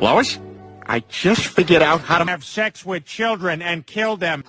Lois, I just figured out how to have sex with children and kill them.